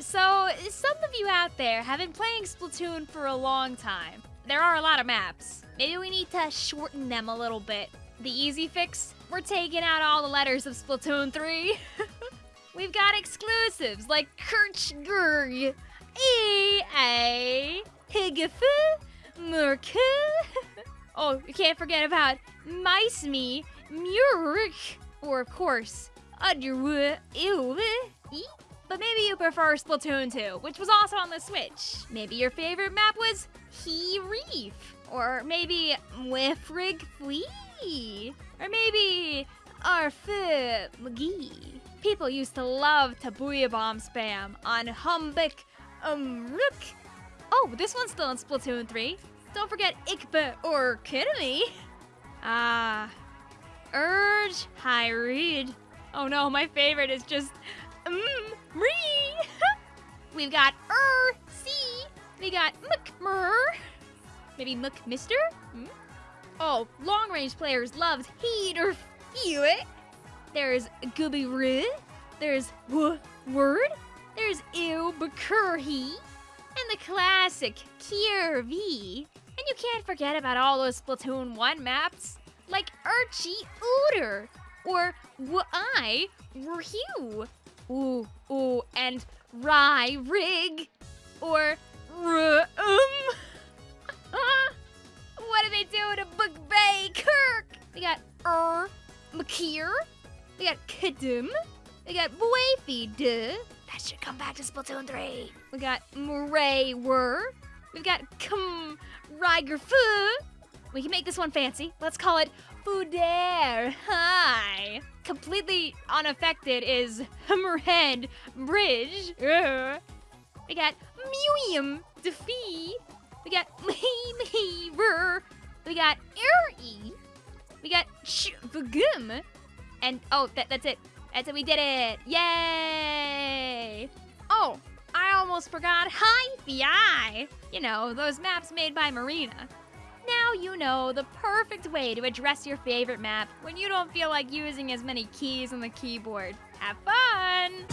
So, some of you out there have been playing Splatoon for a long time. There are a lot of maps. Maybe we need to shorten them a little bit. The easy fix? We're taking out all the letters of Splatoon 3. We've got exclusives like Kirchgurg, EA, Higafu, Merke. Oh, you can't forget about Mice Me, Murk, or of course, Underwood, But maybe you prefer Splatoon 2, which was also on the Switch. Maybe your favorite map was He Reef, or maybe Wifrig Flea, or maybe Arfu McGee. People used to love to Bomb spam on Humbick Umruk. Oh, this one's still in Splatoon 3. Don't forget Ikba or Kidney. Ah, Urge Hyrid. Oh no, my favorite is just mm. We've got Er C. We got McMur. Maybe McMister? Hmm? Oh, long range players loved Heat or Feel It. There's Gooby. There's W Word. There's Ew Bakurhi. And the classic Kier V. And you can't forget about all those Splatoon 1 maps, like Archie Ooter, or Wai Ryu, ooh, ooh, and Rye Rig, or R Um. what do they do to Book Bay Kirk? We got Er Makir, we got Kadum, we got Boyfie Duh. That should come back to Splatoon 3. We got Murray Wur. We've got Kum Riger Fu. We can make this one fancy. Let's call it Foudaire Hi. Completely unaffected is Hammerhead Bridge. We got Muium Defee. We got Meaver. We got Eri. We got Shvagum. And oh, that, that's it. That's it. We did it. Yay! Oh, I almost forgot Hi Fi. You know, those maps made by Marina. Now you know the perfect way to address your favorite map when you don't feel like using as many keys on the keyboard. Have fun!